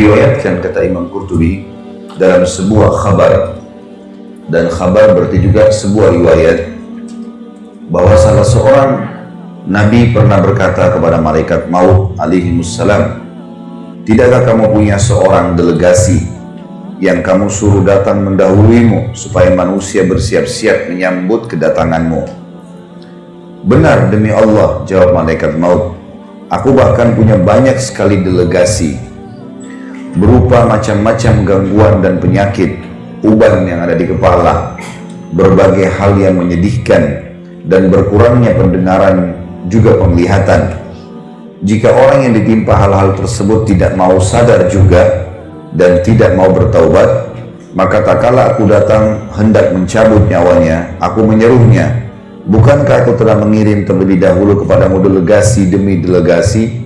Diriwayatkan kata Imam Qurtubi dalam sebuah khabar dan khabar berarti juga sebuah riwayat bahwa salah seorang Nabi pernah berkata kepada malaikat maut alaihi wassalam, Tidakkah kamu punya seorang delegasi yang kamu suruh datang mendahuluimu supaya manusia bersiap-siap menyambut kedatanganmu? Benar demi Allah, jawab malaikat maut. Aku bahkan punya banyak sekali delegasi berupa macam-macam gangguan dan penyakit, uban yang ada di kepala, berbagai hal yang menyedihkan, dan berkurangnya pendengaran juga penglihatan. Jika orang yang ditimpa hal-hal tersebut tidak mau sadar juga dan tidak mau bertaubat, maka tak kala aku datang hendak mencabut nyawanya, aku menyeruhnya, Bukankah aku telah mengirim terlebih dahulu kepadamu delegasi demi delegasi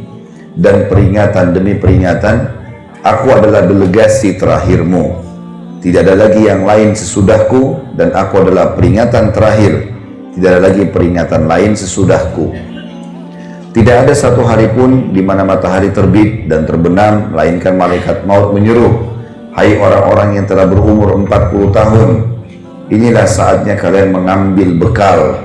dan peringatan demi peringatan? Aku adalah delegasi terakhirmu. Tidak ada lagi yang lain sesudahku dan aku adalah peringatan terakhir. Tidak ada lagi peringatan lain sesudahku. Tidak ada satu hari pun di mana matahari terbit dan terbenam, melainkan malaikat maut menyuruh, Hai orang-orang yang telah berumur 40 tahun, inilah saatnya kalian mengambil bekal.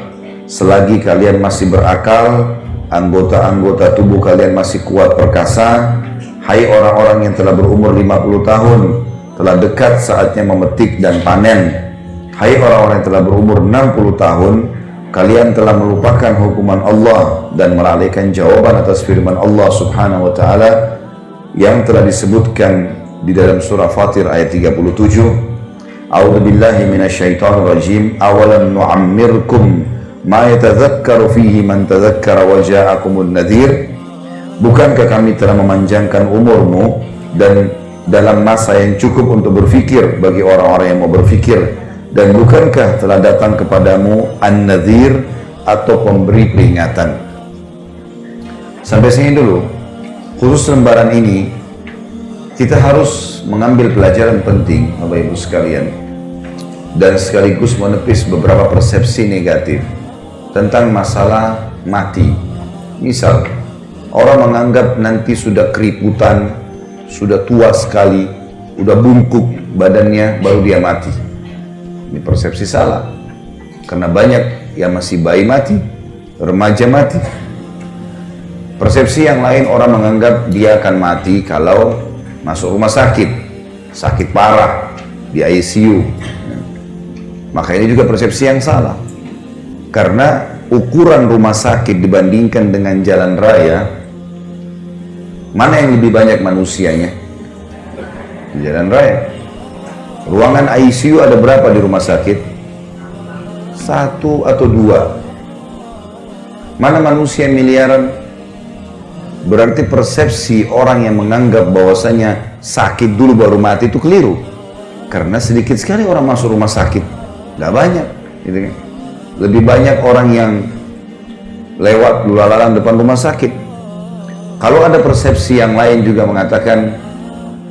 Selagi kalian masih berakal, anggota-anggota tubuh kalian masih kuat perkasa, Hai orang-orang yang telah berumur 50 tahun, telah dekat saatnya memetik dan panen. Hai orang-orang yang telah berumur 60 tahun, kalian telah melupakan hukuman Allah dan melalaikan jawaban atas firman Allah Subhanahu wa taala yang telah disebutkan di dalam surah Fatir ayat 37. A'udzu billahi minasyaitonir rajim. Awalam nu'ammirkum ma yatadhakkaru fihi man tadhakkara wa ja'akumun nadhir Bukankah kami telah memanjangkan umurmu dan dalam masa yang cukup untuk berfikir bagi orang-orang yang mau berfikir? Dan bukankah telah datang kepadamu an-nadhir atau pemberi peringatan? Sampai sini dulu. Khusus lembaran ini kita harus mengambil pelajaran penting Bapak Ibu sekalian. Dan sekaligus menepis beberapa persepsi negatif tentang masalah mati. Misal Orang menganggap nanti sudah keriputan, sudah tua sekali, sudah bungkuk badannya, baru dia mati. Ini persepsi salah. Karena banyak yang masih bayi mati, remaja mati. Persepsi yang lain orang menganggap dia akan mati kalau masuk rumah sakit, sakit parah, di ICU. Maka ini juga persepsi yang salah. Karena ukuran rumah sakit dibandingkan dengan jalan raya Mana yang lebih banyak manusianya? Di jalan raya. Ruangan ICU ada berapa di rumah sakit? Satu atau dua. Mana manusia miliaran? Berarti persepsi orang yang menganggap bahwasanya sakit dulu baru mati itu keliru. Karena sedikit sekali orang masuk rumah sakit. Gak banyak. Gitu kan? Lebih banyak orang yang lewat lulalan depan rumah sakit kalau ada persepsi yang lain juga mengatakan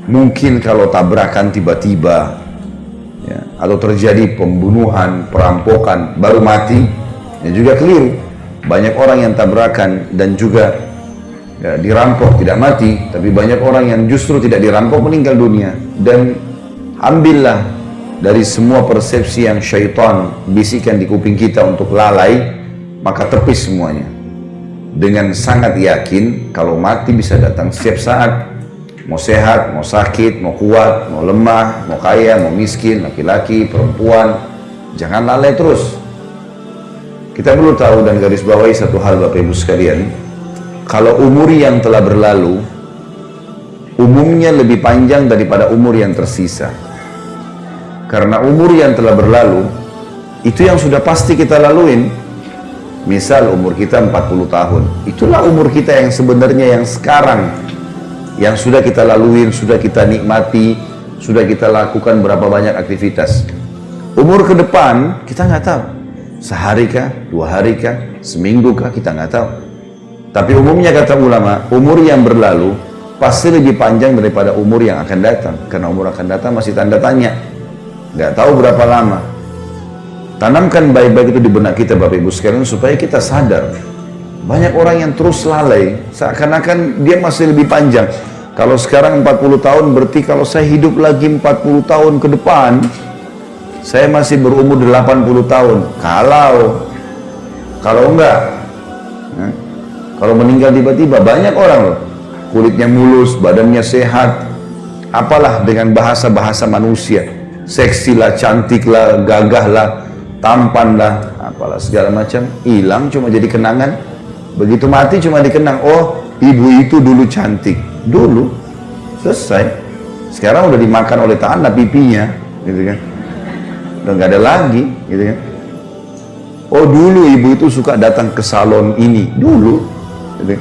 mungkin kalau tabrakan tiba-tiba ya, atau terjadi pembunuhan, perampokan baru mati, ya juga keliru. Banyak orang yang tabrakan dan juga ya, dirampok tidak mati, tapi banyak orang yang justru tidak dirampok meninggal dunia. Dan ambillah dari semua persepsi yang syaitan bisikan di kuping kita untuk lalai, maka tepis semuanya dengan sangat yakin kalau mati bisa datang setiap saat. Mau sehat, mau sakit, mau kuat, mau lemah, mau kaya, mau miskin, laki-laki, perempuan jangan lalai terus. Kita perlu tahu dan garis bawahi satu hal Bapak Ibu sekalian. Kalau umur yang telah berlalu umumnya lebih panjang daripada umur yang tersisa. Karena umur yang telah berlalu itu yang sudah pasti kita laluin Misal umur kita 40 tahun. Itulah umur kita yang sebenarnya yang sekarang. Yang sudah kita laluin, sudah kita nikmati, sudah kita lakukan berapa banyak aktivitas. Umur ke depan kita nggak tahu. Sehari kah, dua hari kah, seminggu kah, kita nggak tahu. Tapi umumnya kata ulama, umur yang berlalu pasti lebih panjang daripada umur yang akan datang. Karena umur akan datang masih tanda tanya. Nggak tahu berapa lama. Tanamkan baik-baik itu di benak kita Bapak Ibu sekalian supaya kita sadar. Banyak orang yang terus lalai, seakan-akan dia masih lebih panjang. Kalau sekarang 40 tahun berarti kalau saya hidup lagi 40 tahun ke depan, saya masih berumur 80 tahun. Kalau kalau enggak, ya, kalau meninggal tiba-tiba banyak orang loh, kulitnya mulus, badannya sehat, apalah dengan bahasa-bahasa manusia, seksi lah, cantik lah, gagah lah, tampan lah, apalah segala macam, hilang cuma jadi kenangan. Begitu mati cuma dikenang, oh ibu itu dulu cantik, dulu selesai. Sekarang udah dimakan oleh tanah pipinya, gitu kan? Udah nggak ada lagi, gitu kan? Oh dulu ibu itu suka datang ke salon ini, dulu. Gitu.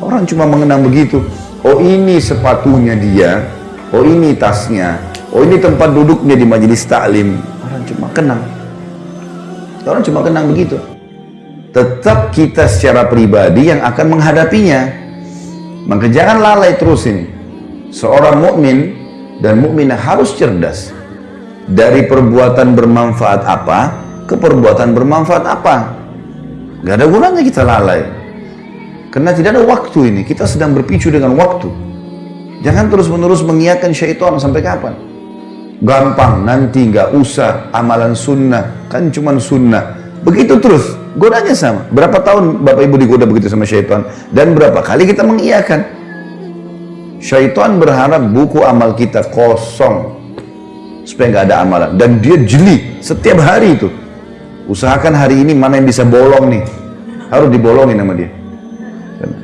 Orang cuma mengenang begitu. Oh ini sepatunya dia, oh ini tasnya, oh ini tempat duduknya di majelis taklim. Orang cuma kenang. Orang cuma kenang begitu. Tetap kita secara pribadi yang akan menghadapinya. Maka jangan lalai terus ini. Seorang mukmin dan mukminah harus cerdas. Dari perbuatan bermanfaat apa, ke perbuatan bermanfaat apa? Gak ada gunanya kita lalai. Karena tidak ada waktu ini. Kita sedang berpicu dengan waktu. Jangan terus-menerus mengiakan syaitan sampai kapan? Gampang, nanti nggak usah amalan sunnah. Kan cuma sunnah. Begitu terus. Godanya sama. Berapa tahun Bapak Ibu digoda begitu sama syaitan? Dan berapa kali kita mengiakan? Syaitan berharap buku amal kita kosong supaya nggak ada amalan dan dia jeli setiap hari itu Usahakan hari ini mana yang bisa bolong nih. Harus dibolongin sama dia.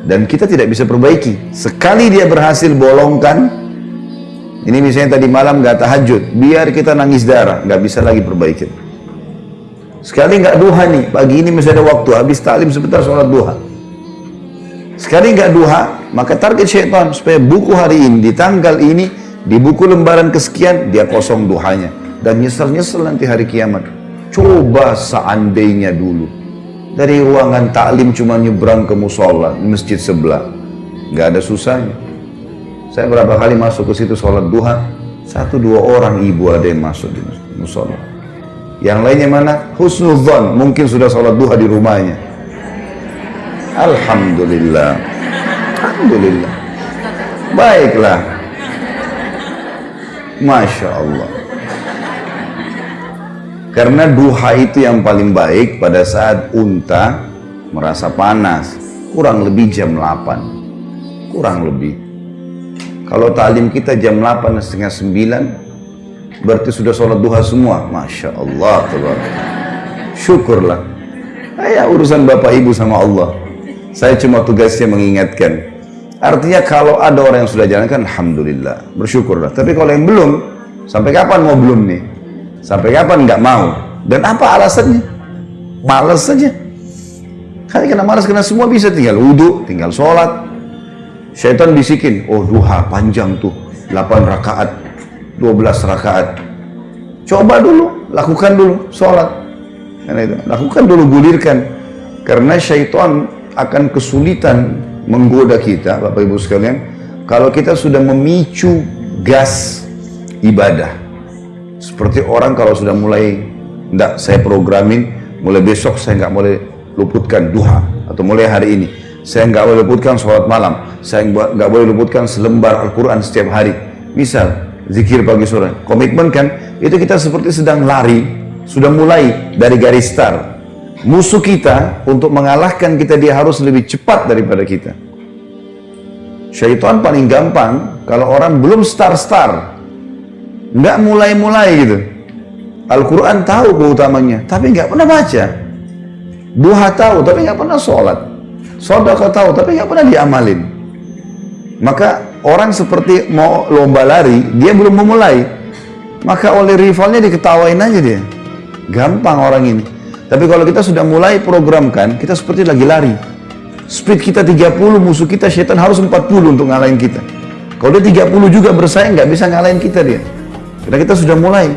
Dan kita tidak bisa perbaiki. Sekali dia berhasil bolongkan, ini misalnya tadi malam nggak tahajud, biar kita nangis darah, nggak bisa lagi perbaiki. Sekali nggak duha nih, pagi ini masih ada waktu, habis taklim sebentar sholat duha. Sekali nggak duha, maka target syaitan supaya buku hari ini, di tanggal ini, di buku lembaran kesekian, dia kosong duhanya. Dan nyesel-nyesel nanti hari kiamat. Coba seandainya dulu dari ruangan taklim cuma nyebrang ke musola masjid sebelah, nggak ada susahnya. Saya berapa kali masuk ke situ sholat duha, satu dua orang ibu ada yang masuk di musola. Yang lainnya mana? Husnuzon, mungkin sudah sholat duha di rumahnya. Alhamdulillah. Alhamdulillah. Baiklah. Masya Allah. Karena duha itu yang paling baik pada saat unta merasa panas. Kurang lebih jam 8. Kurang lebih. Kalau talim kita jam 8 setengah 9, berarti sudah sholat duha semua. Masya Allah. Syukurlah. Ya urusan Bapak Ibu sama Allah. Saya cuma tugasnya mengingatkan. Artinya kalau ada orang yang sudah jalankan, Alhamdulillah. Bersyukurlah. Tapi kalau yang belum, sampai kapan mau belum nih? Sampai kapan nggak mau? Dan apa alasannya? Males saja. Karena malas karena semua bisa tinggal wudhu, tinggal sholat. Syaitan bisikin, oh duha panjang tuh, 8 rakaat, 12 rakaat. Coba dulu, lakukan dulu sholat. Itu, lakukan dulu gulirkan. Karena syaitan akan kesulitan menggoda kita, Bapak Ibu sekalian, kalau kita sudah memicu gas ibadah. Seperti orang kalau sudah mulai, enggak saya programin, mulai besok saya nggak boleh luputkan duha, atau mulai hari ini, saya nggak boleh luputkan sholat malam, saya nggak boleh luputkan selembar Al-Quran setiap hari. Misal, zikir pagi sore, komitmen kan, itu kita seperti sedang lari, sudah mulai dari garis start. Musuh kita untuk mengalahkan kita dia harus lebih cepat daripada kita. Syaitan paling gampang kalau orang belum start-start nggak mulai-mulai gitu. Al-Quran tahu keutamanya, tapi nggak pernah baca. Duha tahu, tapi nggak pernah sholat. Sodaka tahu, tapi nggak pernah diamalin. Maka orang seperti mau lomba lari, dia belum memulai. Maka oleh rivalnya diketawain aja dia. Gampang orang ini. Tapi kalau kita sudah mulai programkan, kita seperti lagi lari. Speed kita 30, musuh kita syaitan harus 40 untuk ngalahin kita. Kalau dia 30 juga bersaing, nggak bisa ngalahin kita dia. Karena kita sudah mulai.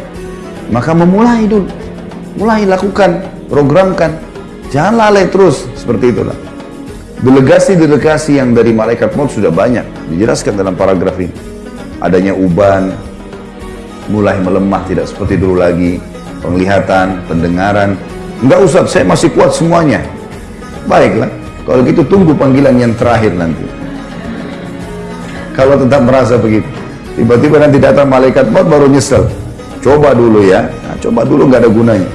Maka memulai dulu. Mulai lakukan, programkan. Jangan lalai terus seperti itulah. Delegasi-delegasi yang dari malaikat maut sudah banyak dijelaskan dalam paragraf ini. Adanya uban, mulai melemah tidak seperti dulu lagi, penglihatan, pendengaran. Enggak usah, saya masih kuat semuanya. Baiklah, kalau gitu tunggu panggilan yang terakhir nanti. kalau tetap merasa begitu. Tiba-tiba nanti datang malaikat maut baru nyesel. Coba dulu ya, nah, coba dulu nggak ada gunanya.